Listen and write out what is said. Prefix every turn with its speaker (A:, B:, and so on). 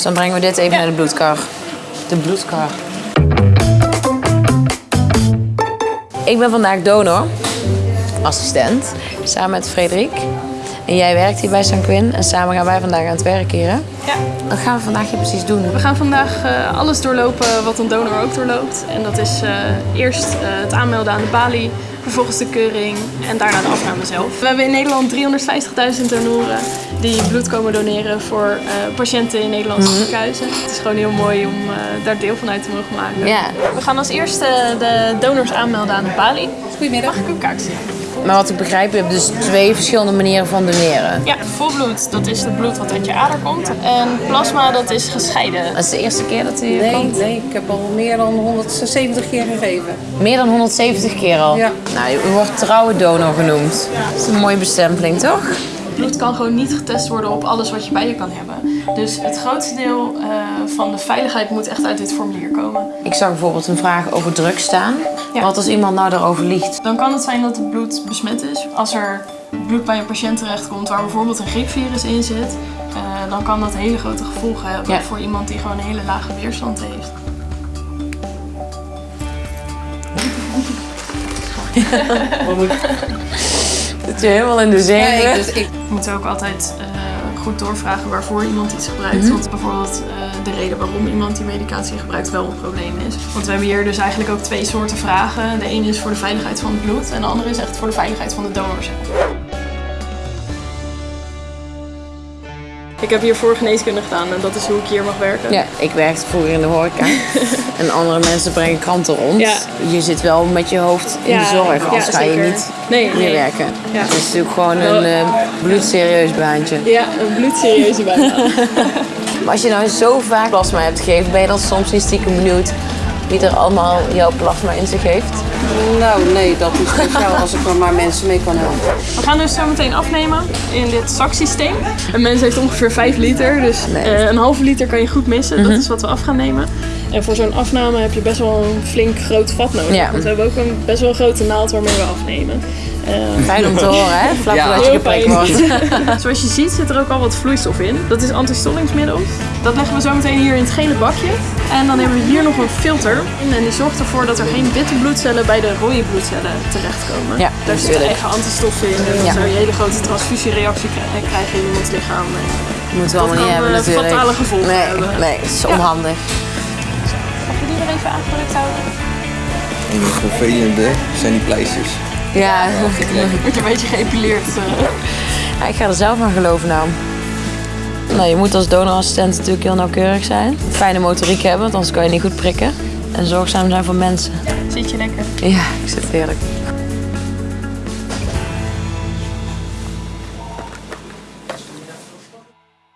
A: Dus dan brengen we dit even naar de bloedkar. De bloedkar. Ik ben vandaag donor, assistent, samen met Frederik. En jij werkt hier bij St. Quinn en samen gaan wij vandaag aan het werk hier. Hè?
B: Ja.
A: Wat gaan we vandaag hier precies doen?
B: We gaan vandaag eh, alles doorlopen wat een donor ook doorloopt. En dat is eh, eerst eh, het aanmelden aan de balie, vervolgens de keuring en daarna de afname zelf. We hebben in Nederland 350.000 donoren die bloed komen doneren voor eh, patiënten in Nederlandse ziekenhuizen. Het is gewoon heel mooi om eh, daar deel van uit te mogen maken. We gaan als eerste de donors aanmelden aan de balie. Goedemiddag. Mag ik uw kaart zien?
A: Maar wat ik begrijp, je hebt dus twee verschillende manieren van doneren.
B: Ja, volbloed, dat is het bloed wat uit je ader komt. En plasma, dat is gescheiden.
A: Dat is de eerste keer dat u hier
C: Nee,
A: komt?
C: nee, ik heb al meer dan 170 keer gegeven.
A: Meer dan 170 keer al?
C: Ja.
A: Nou, u wordt trouwe donor genoemd. Dat is een mooie bestempeling, toch?
B: Bloed kan gewoon niet getest worden op alles wat je bij je kan hebben. Dus het grootste deel eh, van de veiligheid moet echt uit dit formulier komen.
A: Ik zag bijvoorbeeld een vraag over drugs staan.
B: Ja.
A: Wat als iemand nou daarover liegt?
B: Dan kan het zijn dat het bloed besmet is. Als er bloed bij een patiënt terechtkomt waar bijvoorbeeld een griepvirus in zit, eh, dan kan dat hele grote gevolgen hebben
A: Ja.
B: voor iemand die gewoon een hele lage weerstand heeft.
A: Zit je helemaal in de zenuwen?
C: Nee, dus ik,
B: We moeten ook altijd eh, goed doorvragen waarvoor iemand iets gebruikt. Want bijvoorbeeld eh, de reden waarom iemand die medicatie gebruikt wel een probleem is. Want we hebben hier dus eigenlijk ook twee soorten vragen. De ene is voor de veiligheid van het bloed en de andere is echt voor de veiligheid van de donor zelf. Ik heb hier voor geneeskunde gedaan en dat is hoe ik hier mag werken.
A: Ja, ik werkte vroeger in de horeca. en andere mensen brengen kranten rond.
B: Ja.
A: Je zit wel met je hoofd in de zorg,
B: ja,
A: anders ga je niet
B: Nee,
A: meer
B: nee.
A: werken.
B: Ja.
A: Het is natuurlijk gewoon een eh, bloedserieus baantje.
B: Ja, een bloedserieuze bijna.
A: Maar als je nou zo vaak plasma hebt gegeven, ben je dan soms niet stiekem benieuwd wie er allemaal jouw plasma in zich heeft?
C: nou nee, dat is speciaal als ik er maar mensen mee kan helpen.
B: We gaan dus zo meteen afnemen in dit zaksysteem. Een mens heeft ongeveer 5 liter, dus
A: Nee.
B: eh, een halve liter kan je goed missen. Dat is wat we af gaan nemen. En voor zo'n afname heb je best wel een flink groot vat nodig.
A: Ja.
B: Want we hebben ook een best wel grote naald waarmee we afnemen. Eh,
A: Fijn om te horen, hè? Vlak
C: Ja.
A: voordat je
B: Heel
A: geprikt wordt.
B: Zoals je ziet zit er ook al wat vloeistof in. Dat is antistollingsmiddel. Dat leggen we zo meteen hier in het gele bakje. En dan hebben we hier nog een filter. En die zorgt ervoor dat er geen witte bloedcellen bij de rode bloedcellen terechtkomen.
A: Ja,
B: Daar zitten eigen antistoffen in. En dan
A: Ja.
B: zou je een hele grote transfusiereactie kri- krijgen in iemands lichaam. En
A: Moeten we allemaal niet hebben
B: eh,
A: natuurlijk.
B: fatale gevolgen
A: nee,
B: hebben.
A: Nee, het is
B: Ja. Mag je die er even aangedrukt houden?
D: En het vervelende zijn die pleisters.
A: Ja,
B: Word je een beetje geëpileerd. eh.
A: Ja, ik ga er zelf aan geloven nou. Nou, je moet als donorassistent natuurlijk heel nauwkeurig zijn. Fijne motoriek hebben, want anders kan je niet goed prikken. En zorgzaam zijn voor mensen.
B: Zit je lekker?
A: Ja, ik zit heerlijk.